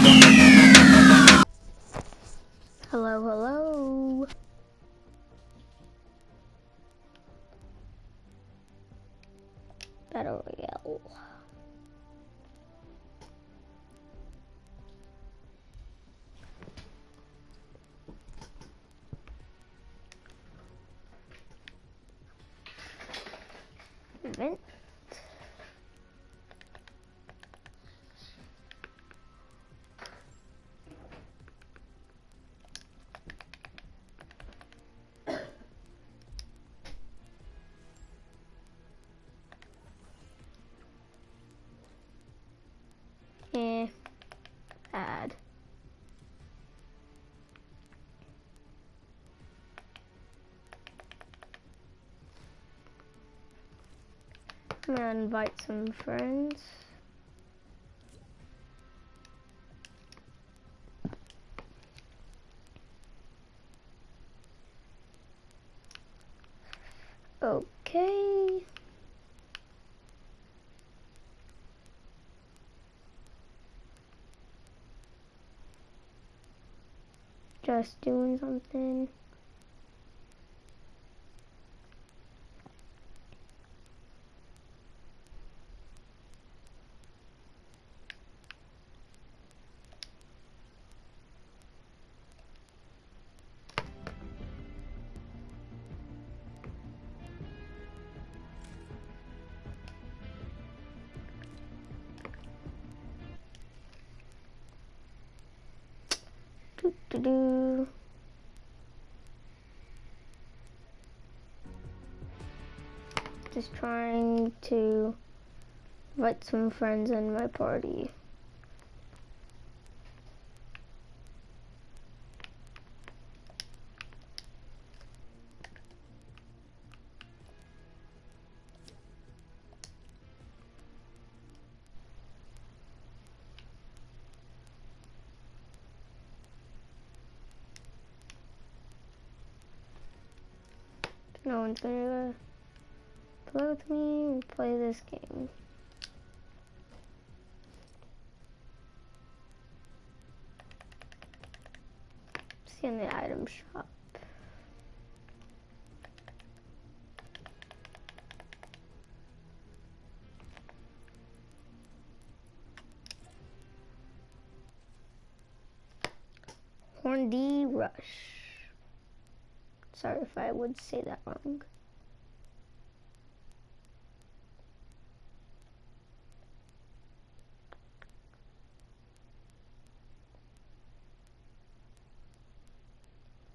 Hello, I'm gonna invite some friends. Okay. Just doing something. Do do. Just trying to invite some friends in my party. No one's gonna play with me and play this game. See in the item shop. Horndy Rush. Sorry if I would say that wrong.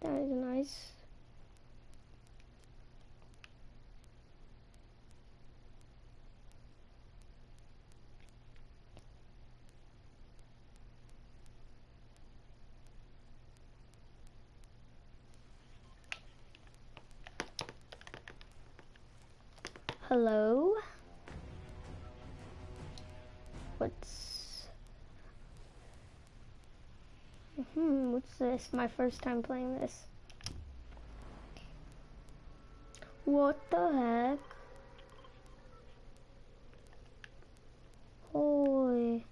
That is nice. Hello? What's... Hmm, what's this? My first time playing this. What the heck? Holy.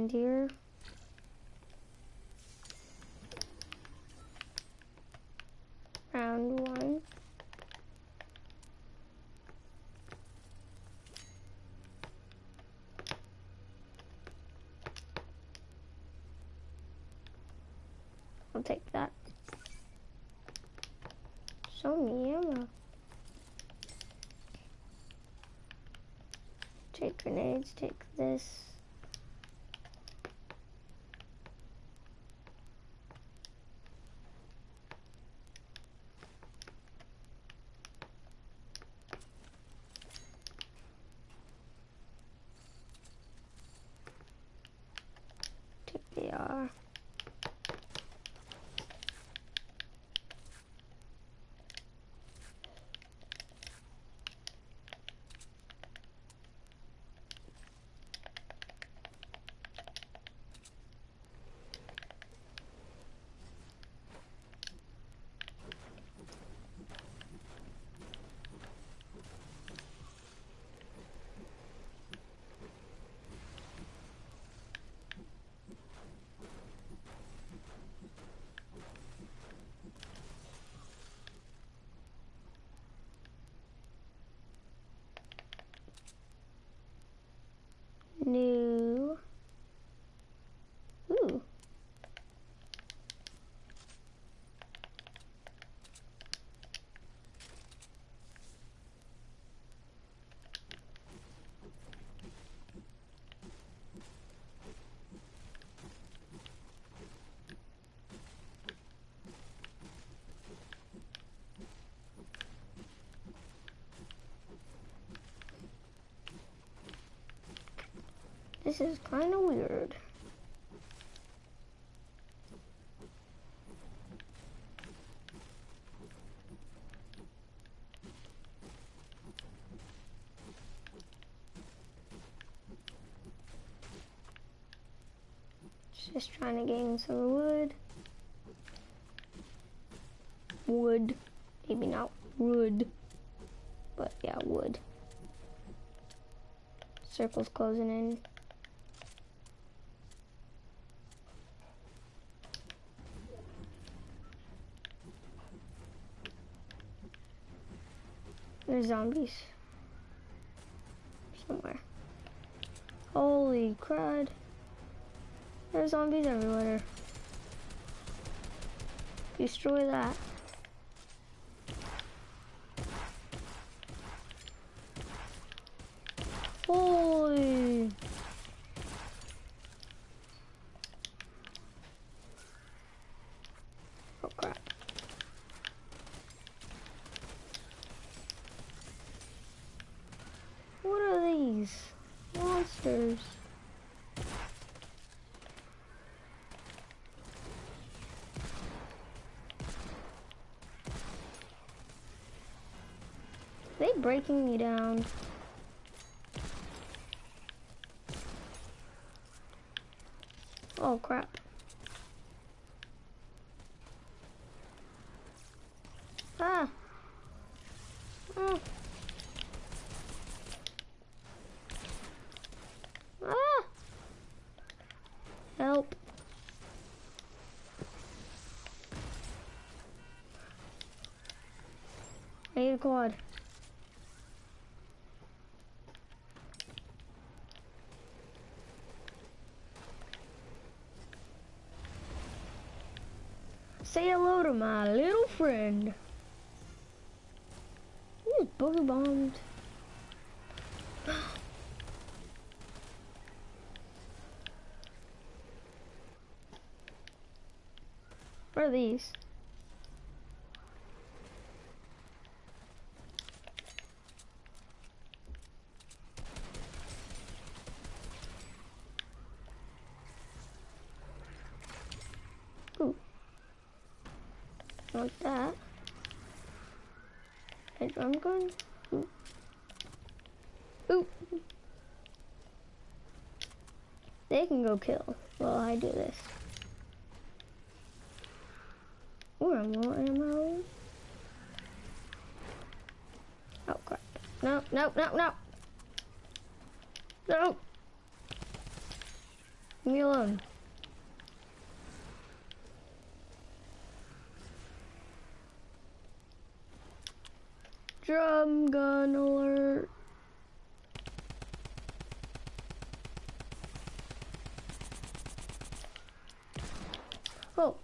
Reindeer. Round one. I'll take that. Show me ammo. Take grenades, take this. Take the This is kind of weird. Just trying to gain some wood. Wood. Maybe not wood. But yeah, wood. Circle's closing in. There's zombies. Somewhere. Holy crud. There's zombies everywhere. Destroy that. Holy. Oh crap. What are these? Monsters. they breaking me down? Oh crap. Ah. Ah. Ah. Help. I need a quad. Say hello to my little friend. He's booger bombed. What are these? Ooh. Like that. A Ooh. They can go kill while I do this. Ooh, I'm low ammo. Oh crap. No, no, no, no. No. Leave me alone. Drum gun alert. Oh.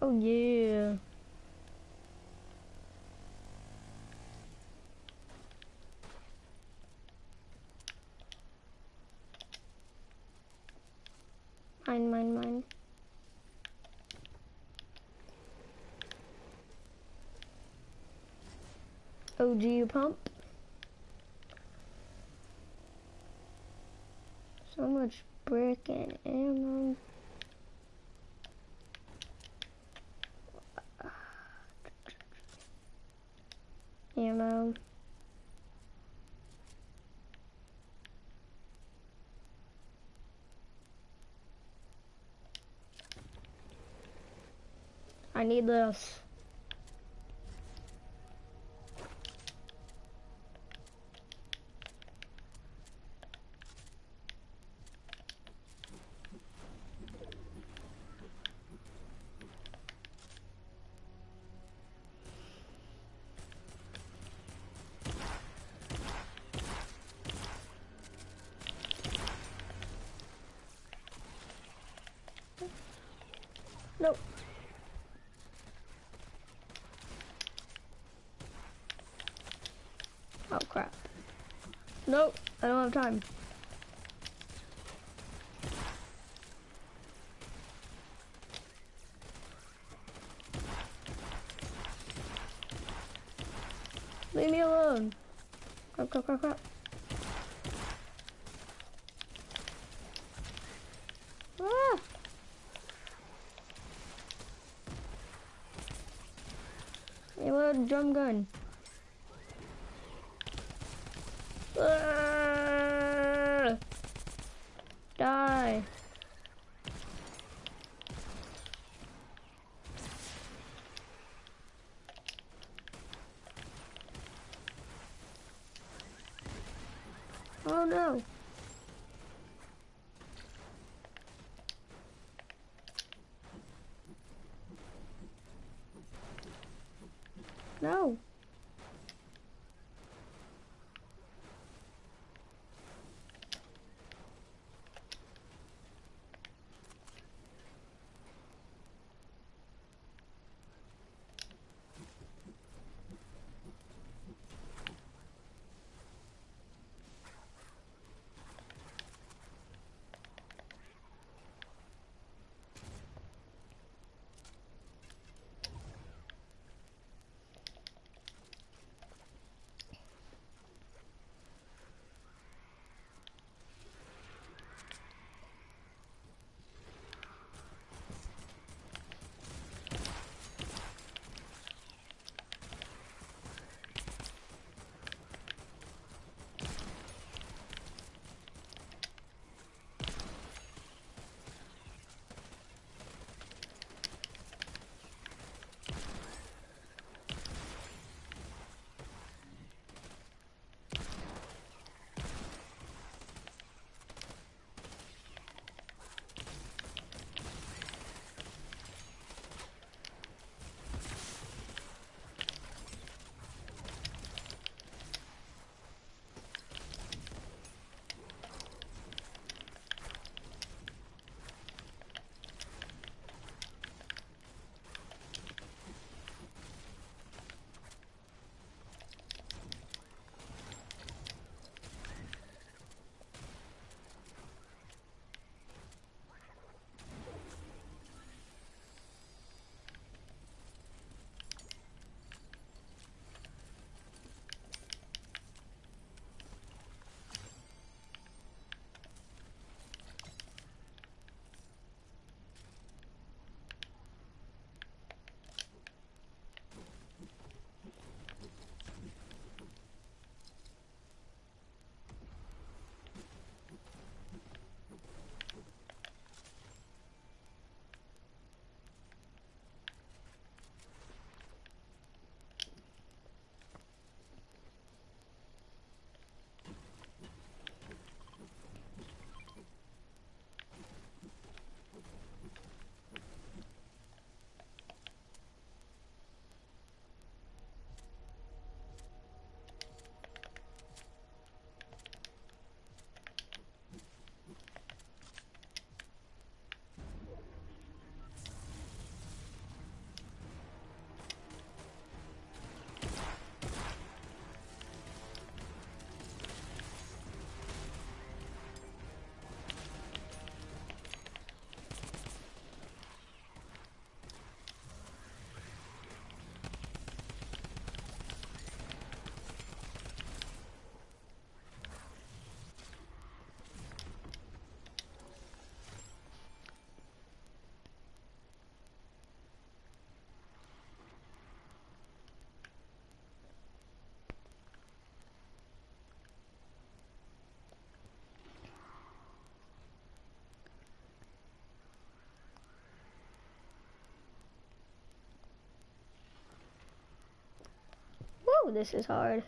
Oh yeah. Mine, mine, mine. OG pump. So much brick and ammo. I need this. Nope. Oh crap. Nope, Time. Leave me alone. Crap, crap, crap, crap. Ah! A drum gun. This is hard.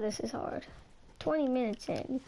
This is hard. 20 minutes in.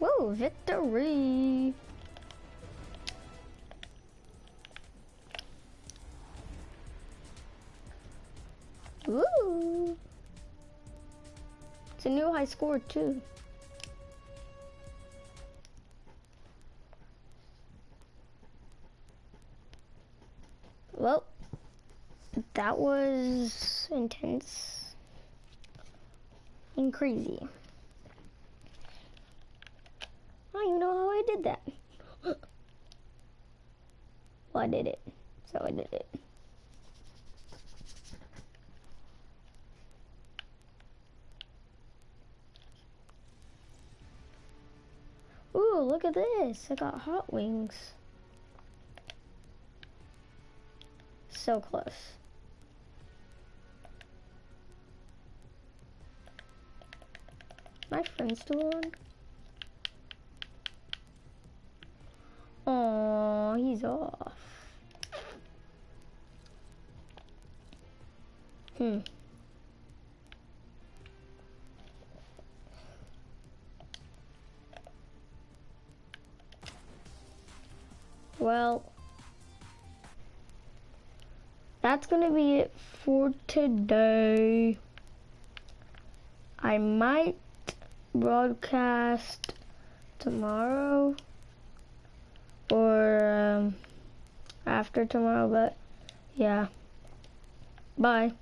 Woo, victory! Woo! It's a new high score too. Well, that was intense and crazy. I don't even know how I did that. well, I did it. So I did it. Ooh, look at this. I got hot wings. So close. My friend's still on? Oh, he's off. Hmm. Well, that's going to be it for today. I might broadcast tomorrow or um, after tomorrow, but yeah. Bye.